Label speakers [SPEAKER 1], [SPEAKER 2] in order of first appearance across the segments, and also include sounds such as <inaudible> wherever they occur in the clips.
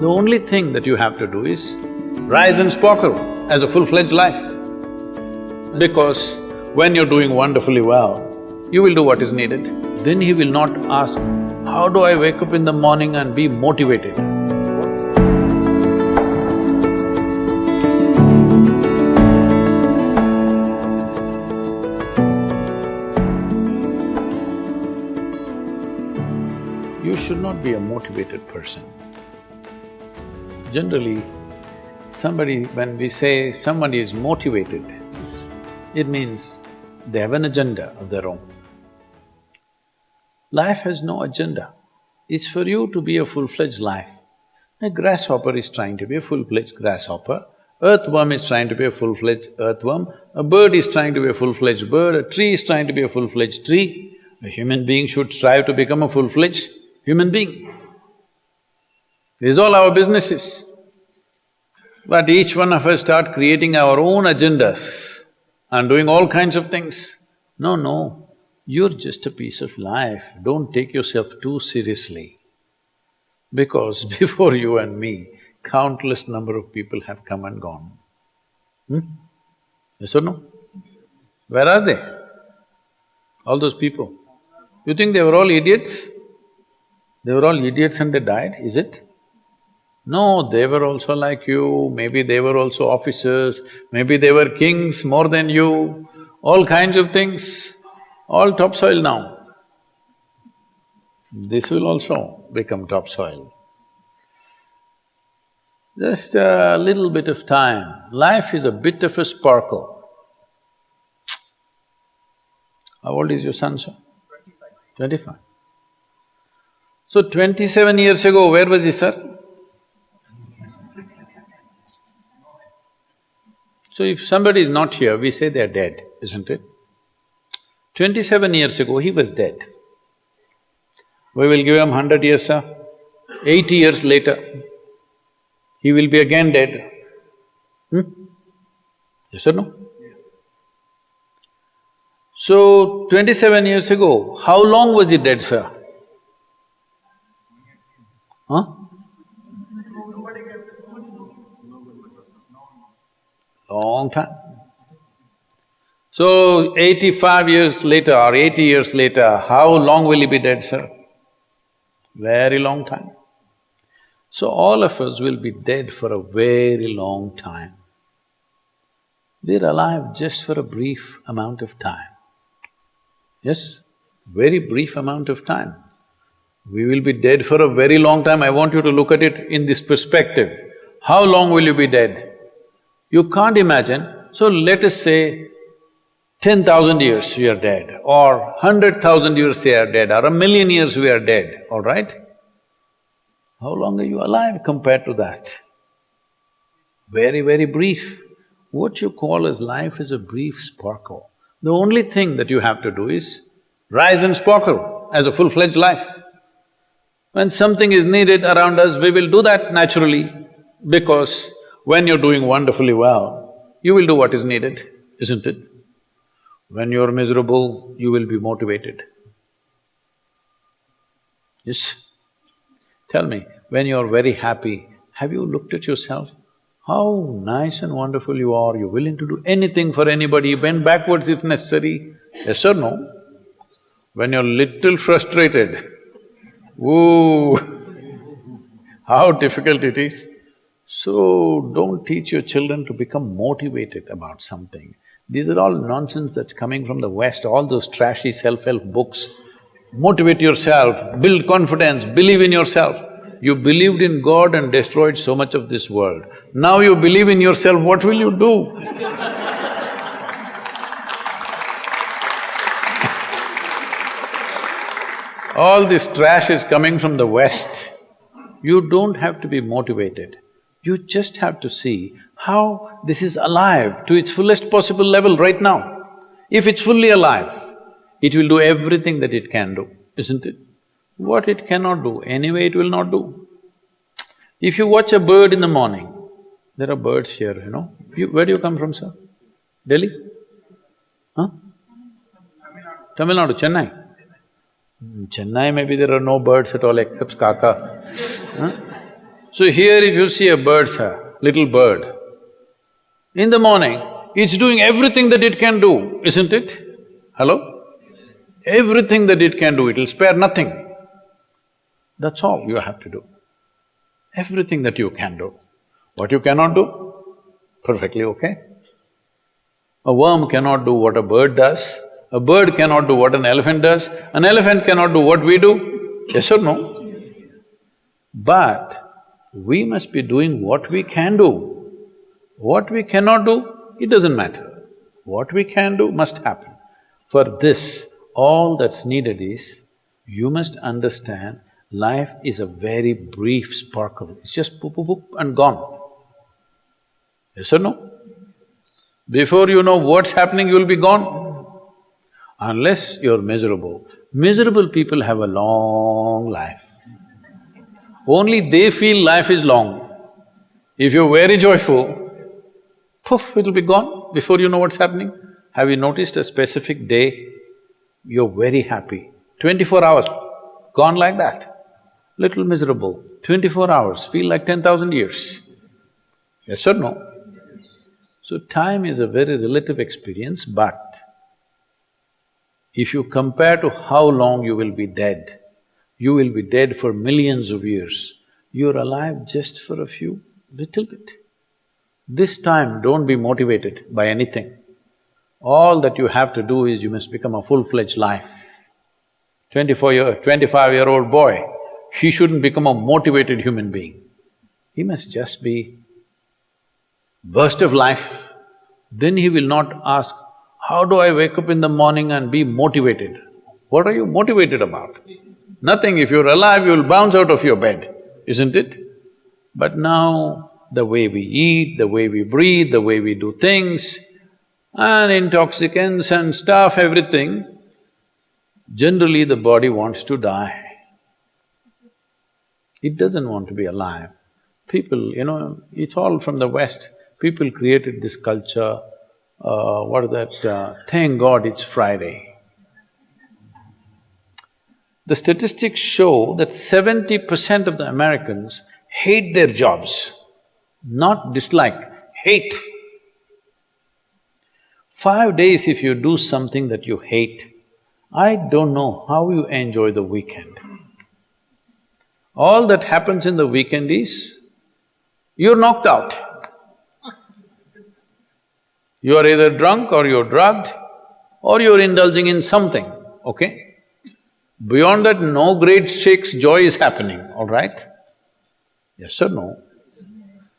[SPEAKER 1] The only thing that you have to do is rise and sparkle as a full-fledged life. Because when you're doing wonderfully well, you will do what is needed. Then he will not ask, how do I wake up in the morning and be motivated? You should not be a motivated person. Generally, somebody… when we say somebody is motivated, it means they have an agenda of their own. Life has no agenda. It's for you to be a full-fledged life. A grasshopper is trying to be a full-fledged grasshopper, earthworm is trying to be a full-fledged earthworm, a bird is trying to be a full-fledged bird, a tree is trying to be a full-fledged tree. A human being should strive to become a full-fledged human being. This is all our businesses. But each one of us start creating our own agendas and doing all kinds of things. No, no, you're just a piece of life, don't take yourself too seriously. Because <laughs> before you and me, countless number of people have come and gone. Hmm? Yes or no? Where are they? All those people. You think they were all idiots? They were all idiots and they died, is it? No, they were also like you, maybe they were also officers, maybe they were kings more than you, all kinds of things, all topsoil now. This will also become topsoil. Just a little bit of time, life is a bit of a sparkle. How old is your son, sir?
[SPEAKER 2] Twenty-five.
[SPEAKER 1] Twenty-five. So twenty-seven years ago, where was he, sir? So if somebody is not here, we say they're dead, isn't it? Twenty-seven years ago, he was dead. We will give him hundred years, sir. Eighty years later, he will be again dead. Hmm? Yes or no?
[SPEAKER 2] Yes.
[SPEAKER 1] So, twenty-seven years ago, how long was he dead, sir? Huh? Long time. So, eighty-five years later or eighty years later, how long will he be dead, sir? Very long time. So, all of us will be dead for a very long time. We're alive just for a brief amount of time. Yes, very brief amount of time. We will be dead for a very long time. I want you to look at it in this perspective. How long will you be dead? You can't imagine. So let us say ten thousand years we are dead, or hundred thousand years we are dead, or a million years we are dead, all right? How long are you alive compared to that? Very, very brief. What you call as life is a brief sparkle. The only thing that you have to do is rise and sparkle as a full-fledged life. When something is needed around us, we will do that naturally because when you're doing wonderfully well, you will do what is needed, isn't it? When you're miserable, you will be motivated. Yes? Tell me, when you're very happy, have you looked at yourself? How nice and wonderful you are, you're willing to do anything for anybody, bend backwards if necessary. Yes or no? When you're little frustrated, Ooh, <laughs> how difficult it is. So, don't teach your children to become motivated about something. These are all nonsense that's coming from the West, all those trashy self-help books. Motivate yourself, build confidence, believe in yourself. You believed in God and destroyed so much of this world. Now you believe in yourself, what will you do? <laughs> All this trash is coming from the West. You don't have to be motivated. You just have to see how this is alive to its fullest possible level right now. If it's fully alive, it will do everything that it can do, isn't it? What it cannot do, anyway it will not do. If you watch a bird in the morning, there are birds here, you know. You, where do you come from, sir? Delhi? Huh? Tamil Nadu, Chennai? In Chennai maybe there are no birds at all except kaka. Huh? So here if you see a bird, sir, little bird, in the morning, it's doing everything that it can do, isn't it? Hello? Everything that it can do, it'll spare nothing. That's all you have to do. Everything that you can do. What you cannot do, perfectly okay. A worm cannot do what a bird does, a bird cannot do what an elephant does, an elephant cannot do what we do, yes or no? But we must be doing what we can do. What we cannot do, it doesn't matter. What we can do must happen. For this, all that's needed is, you must understand life is a very brief sparkle, it's just poop, poop, poop and gone. Yes or no? Before you know what's happening, you'll be gone. Unless you're miserable. Miserable people have a long life. Only they feel life is long. If you're very joyful, poof, it'll be gone before you know what's happening. Have you noticed a specific day, you're very happy, twenty-four hours, gone like that. Little miserable, twenty-four hours, feel like ten thousand years. Yes or no? So time is a very relative experience, but if you compare to how long you will be dead, you will be dead for millions of years, you're alive just for a few, little bit. This time, don't be motivated by anything. All that you have to do is you must become a full-fledged life. Twenty-four year… twenty-five-year-old boy, he shouldn't become a motivated human being. He must just be burst of life, then he will not ask, how do I wake up in the morning and be motivated? What are you motivated about? Nothing, if you're alive, you'll bounce out of your bed, isn't it? But now, the way we eat, the way we breathe, the way we do things, and intoxicants and stuff, everything, generally the body wants to die. It doesn't want to be alive. People, you know, it's all from the West. People created this culture, uh, what is that, uh, thank God it's Friday. The statistics show that seventy percent of the Americans hate their jobs, not dislike, hate. Five days if you do something that you hate, I don't know how you enjoy the weekend. All that happens in the weekend is, you're knocked out. You are either drunk or you're drugged or you're indulging in something, okay? Beyond that, no great shakes joy is happening, all right? Yes or no?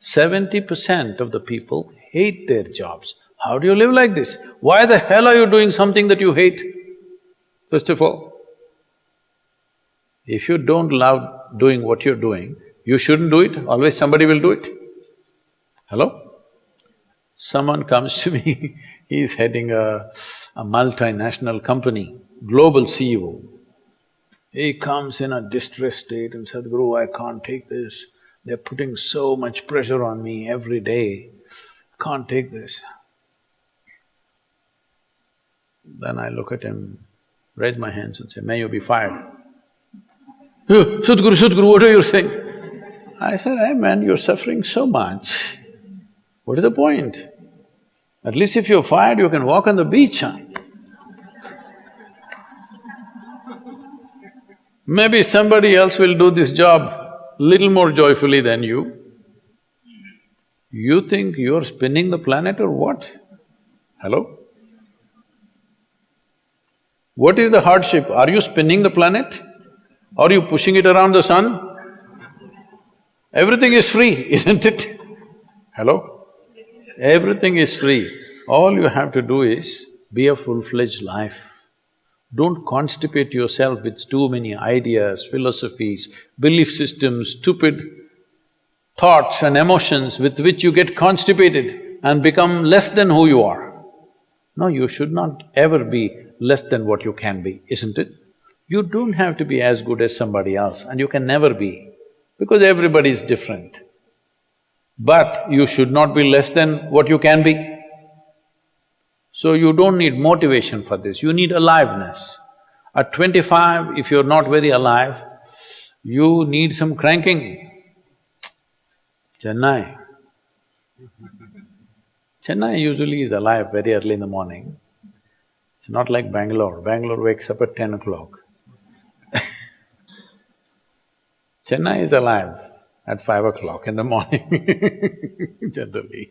[SPEAKER 1] Seventy percent of the people hate their jobs. How do you live like this? Why the hell are you doing something that you hate? First of all, if you don't love doing what you're doing, you shouldn't do it, always somebody will do it. Hello? Someone comes to <laughs> me, he's heading a, a multinational company, global CEO. He comes in a distressed state and said, Guru, I can't take this. They're putting so much pressure on me every day. Can't take this. Then I look at him, raise my hands and say, may you be fired. Oh, Sadhguru, Sadhguru, what are you saying? I said, hey man, you're suffering so much. What is the point? At least if you're fired, you can walk on the beach, huh? Maybe somebody else will do this job little more joyfully than you. You think you're spinning the planet or what? Hello? What is the hardship? Are you spinning the planet? Are you pushing it around the sun? Everything is free, <laughs> isn't it? Hello? Everything is free. All you have to do is be a full-fledged life. Don't constipate yourself with too many ideas, philosophies, belief systems, stupid thoughts and emotions with which you get constipated and become less than who you are. No, you should not ever be less than what you can be, isn't it? You don't have to be as good as somebody else and you can never be, because everybody is different. But you should not be less than what you can be. So you don't need motivation for this, you need aliveness. At twenty-five, if you're not very alive, you need some cranking. Chennai. Chennai usually is alive very early in the morning. It's not like Bangalore. Bangalore wakes up at ten o'clock. <laughs> Chennai is alive at five o'clock in the morning <laughs> generally.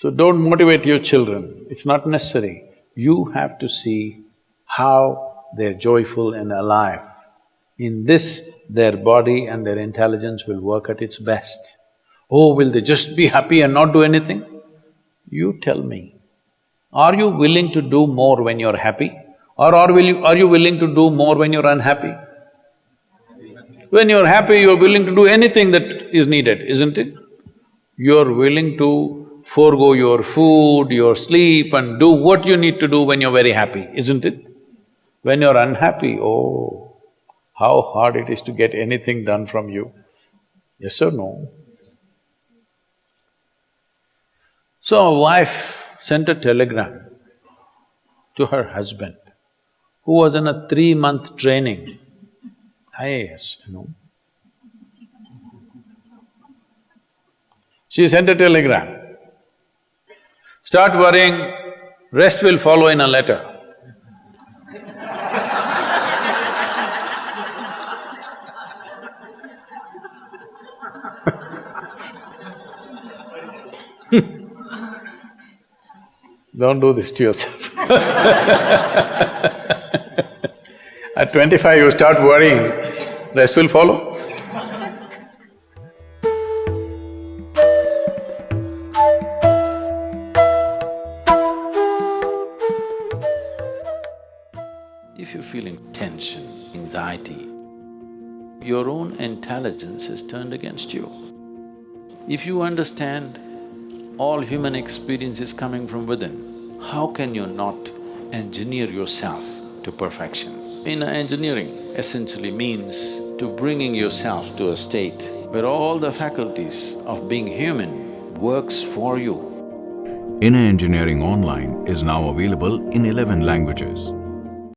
[SPEAKER 1] So don't motivate your children, it's not necessary. You have to see how they're joyful and alive. In this, their body and their intelligence will work at its best. Oh, will they just be happy and not do anything? You tell me, are you willing to do more when you're happy? Or are, will you, are you willing to do more when you're unhappy? When you're happy, you're willing to do anything that is needed, isn't it? You're willing to forego your food, your sleep and do what you need to do when you're very happy, isn't it? When you're unhappy, oh, how hard it is to get anything done from you. Yes or no? So a wife sent a telegram to her husband, who was in a three-month training, IAS, you know. She sent a telegram. Start worrying, rest will follow in a letter. <laughs> Don't do this to yourself <laughs> At twenty-five, you start worrying, rest will follow. Turned against you. If you understand all human experience is coming from within, how can you not engineer yourself to perfection? In engineering essentially means to bringing yourself to a state where all the faculties of being human works for you.
[SPEAKER 3] Inner Engineering Online is now available in eleven languages.